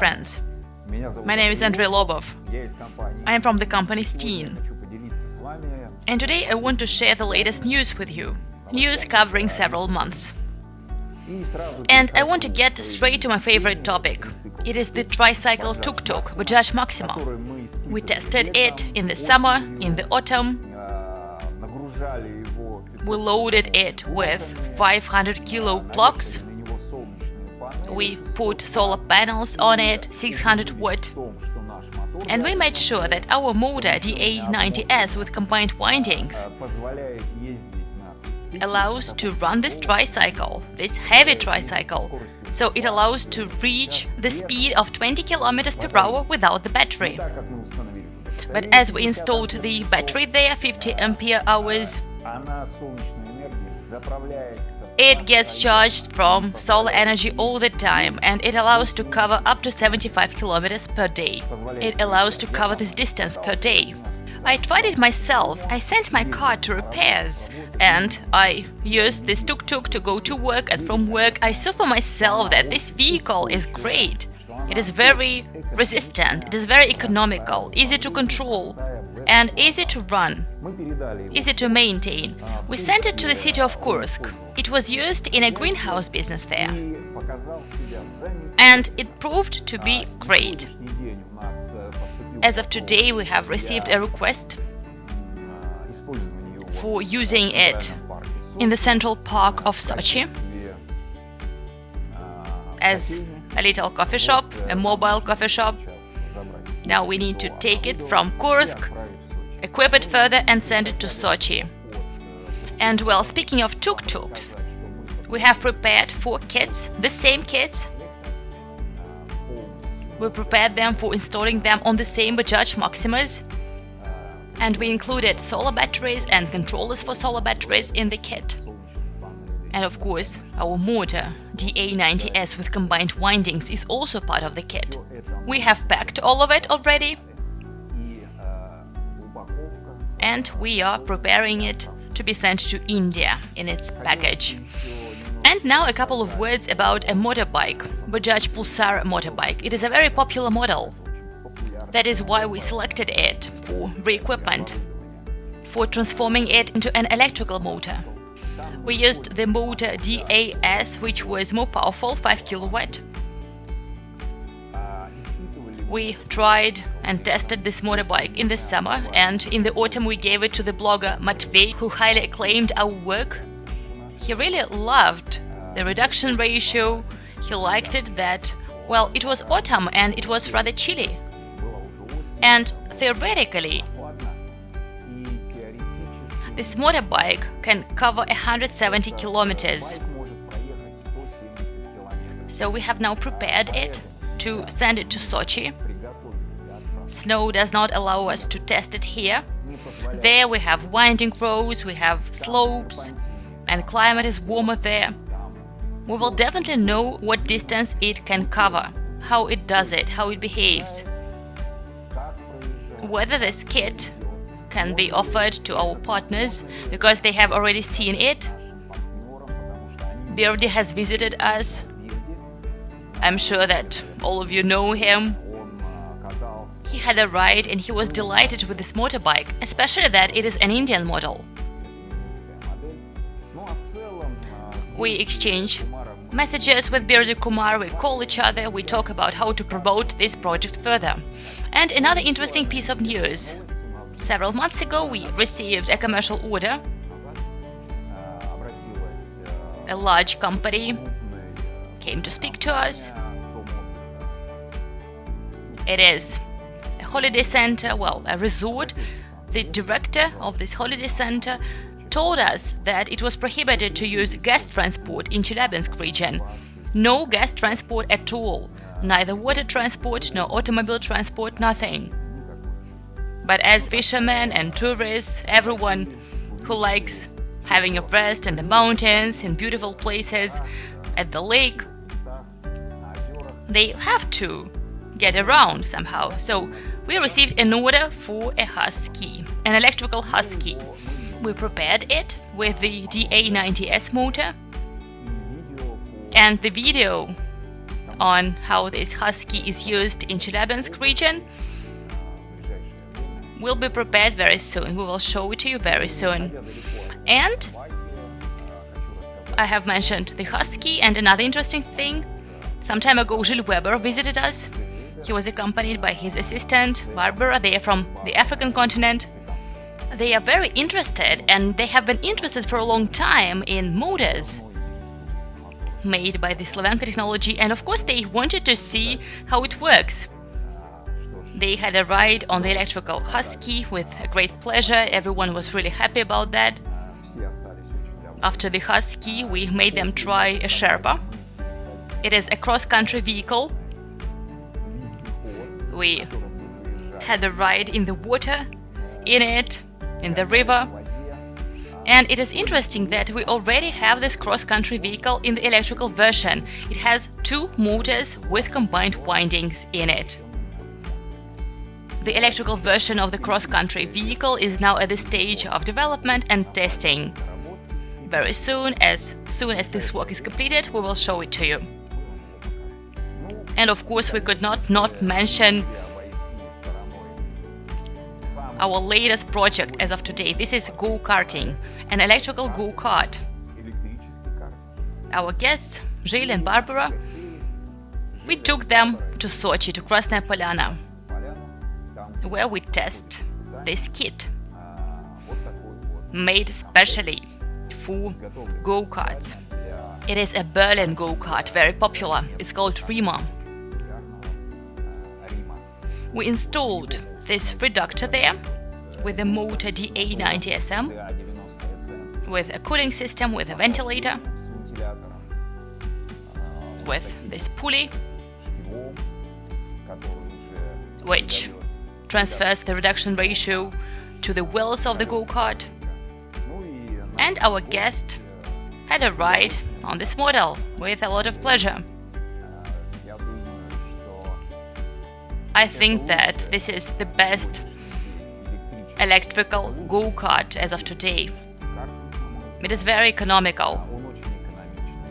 friends. My name is Andrei Lobov. I am from the company Steen. And today I want to share the latest news with you. News covering several months. And I want to get straight to my favorite topic. It is the tricycle tuk-tuk Bajaj Maxima. We tested it in the summer, in the autumn. We loaded it with 500 kilo blocks we put solar panels on it, 600 watt. And we made sure that our motor DA90S with combined windings allows to run this tricycle, this heavy tricycle, so it allows to reach the speed of 20 km per hour without the battery. But as we installed the battery there, 50 ampere hours, it gets charged from solar energy all the time and it allows to cover up to 75 kilometers per day. It allows to cover this distance per day. I tried it myself. I sent my car to repairs and I used this tuk-tuk to go to work and from work I saw for myself that this vehicle is great. It is very resistant, it is very economical, easy to control and easy to run, easy to maintain. We sent it to the city of Kursk. It was used in a greenhouse business there. And it proved to be great. As of today, we have received a request for using it in the central park of Sochi as a little coffee shop, a mobile coffee shop. Now we need to take it from Kursk equip it further and send it to Sochi. And well, speaking of tuk-tuks, we have prepared four kits, the same kits. We prepared them for installing them on the same Bajaj Maximas. And we included solar batteries and controllers for solar batteries in the kit. And of course, our motor, DA90S with combined windings, is also part of the kit. We have packed all of it already and we are preparing it to be sent to India in its package. And now a couple of words about a motorbike, Bajaj Pulsar motorbike. It is a very popular model. That is why we selected it for re-equipment, for transforming it into an electrical motor. We used the motor DAS, which was more powerful, 5 kilowatt. We tried and tested this motorbike in the summer and in the autumn we gave it to the blogger Matvey, who highly acclaimed our work. He really loved the reduction ratio, he liked it that, well, it was autumn and it was rather chilly. And theoretically, this motorbike can cover 170 kilometers. So we have now prepared it to send it to Sochi Snow does not allow us to test it here. There we have winding roads, we have slopes, and climate is warmer there. We will definitely know what distance it can cover, how it does it, how it behaves. Whether this kit can be offered to our partners because they have already seen it. Birdy has visited us. I'm sure that all of you know him he had a ride and he was delighted with this motorbike, especially that it is an Indian model. We exchange messages with Birdy Kumar, we call each other, we talk about how to promote this project further. And another interesting piece of news. Several months ago we received a commercial order. A large company came to speak to us. It is holiday center, well, a resort, the director of this holiday center told us that it was prohibited to use gas transport in Chelyabinsk region. No gas transport at all, neither water transport nor automobile transport, nothing. But as fishermen and tourists, everyone who likes having a rest in the mountains, in beautiful places, at the lake, they have to get around somehow. So we received an order for a Husky, an electrical Husky. We prepared it with the DA90S motor and the video on how this Husky is used in Chelyabinsk region will be prepared very soon. We will show it to you very soon. And I have mentioned the Husky and another interesting thing. Some time ago, Gilles Weber visited us. He was accompanied by his assistant, Barbara. They are from the African continent. They are very interested and they have been interested for a long time in motors made by the Slavyanka technology and of course they wanted to see how it works. They had a ride on the electrical Husky with great pleasure, everyone was really happy about that. After the Husky, we made them try a Sherpa. It is a cross-country vehicle. We had a ride in the water, in it, in the river. And it is interesting that we already have this cross-country vehicle in the electrical version. It has two motors with combined windings in it. The electrical version of the cross-country vehicle is now at the stage of development and testing. Very soon, as soon as this work is completed, we will show it to you. And of course, we could not not mention our latest project as of today. This is go-karting, an electrical go-kart. Our guests, Gilles and Barbara, we took them to Sochi, to Krasnaya Polyana where we test this kit made specially for go-karts. It is a Berlin go-kart, very popular. It's called Rima. We installed this reductor there with the motor DA90SM, with a cooling system, with a ventilator, with this pulley, which transfers the reduction ratio to the wheels of the go-kart. And our guest had a ride on this model with a lot of pleasure. I think that this is the best electrical go-kart as of today. It is very economical.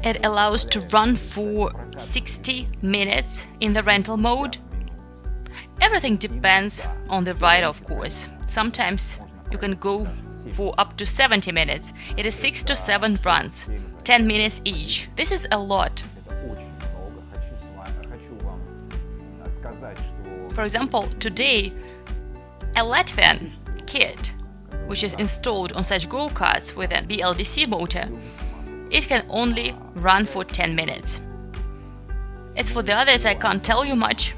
It allows to run for 60 minutes in the rental mode Everything depends on the ride, of course. Sometimes you can go for up to 70 minutes. It is 6 to 7 runs, 10 minutes each. This is a lot. For example, today, a Latvian kit, which is installed on such go-karts with a BLDC motor, it can only run for 10 minutes. As for the others, I can't tell you much,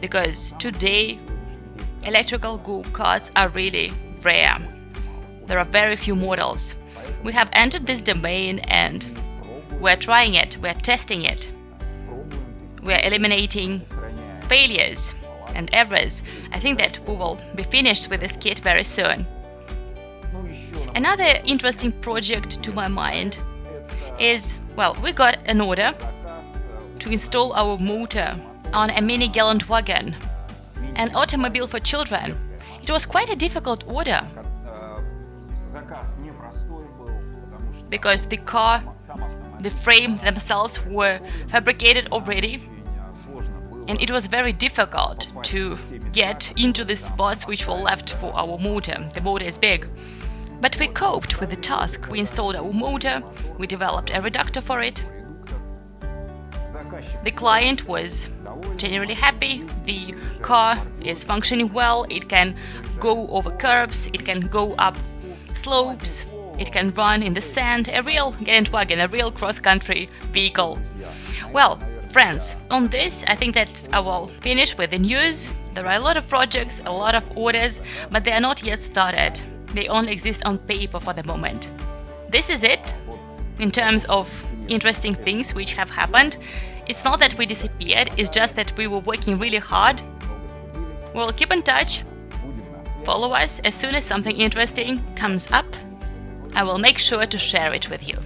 because today electrical go-karts are really rare. There are very few models. We have entered this domain and we're trying it, we're testing it. We're eliminating failures and errors. I think that we will be finished with this kit very soon. Another interesting project to my mind is, well, we got an order to install our motor on a mini Geländewagen, an automobile for children. It was quite a difficult order because the car, the frame themselves were fabricated already and it was very difficult to get into the spots which were left for our motor. The motor is big. But we coped with the task. We installed our motor, we developed a reductor for it. The client was generally happy. The car is functioning well, it can go over curbs, it can go up slopes, it can run in the sand, a real Geländewagen, a real cross-country vehicle. Well, friends, on this I think that I will finish with the news. There are a lot of projects, a lot of orders, but they are not yet started. They only exist on paper for the moment. This is it in terms of interesting things which have happened. It's not that we disappeared, it's just that we were working really hard. We'll keep in touch. Follow us as soon as something interesting comes up. I will make sure to share it with you.